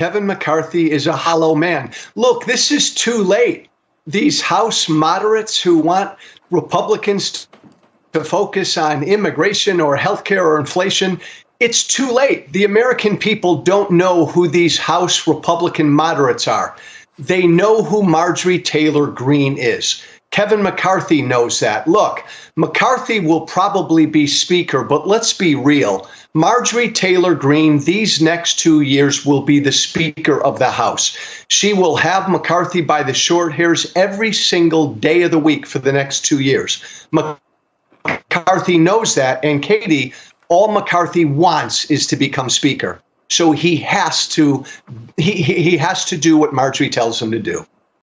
Kevin McCarthy is a hollow man. Look, this is too late. These House moderates who want Republicans to focus on immigration or healthcare or inflation, it's too late. The American people don't know who these House Republican moderates are. They know who Marjorie Taylor Greene is. Kevin McCarthy knows that. Look, McCarthy will probably be Speaker, but let's be real. Marjorie Taylor Greene, these next two years, will be the Speaker of the House. She will have McCarthy by the short hairs every single day of the week for the next two years. McCarthy knows that. And Katie, all McCarthy wants is to become Speaker. So he has to he, he has to do what Marjorie tells him to do.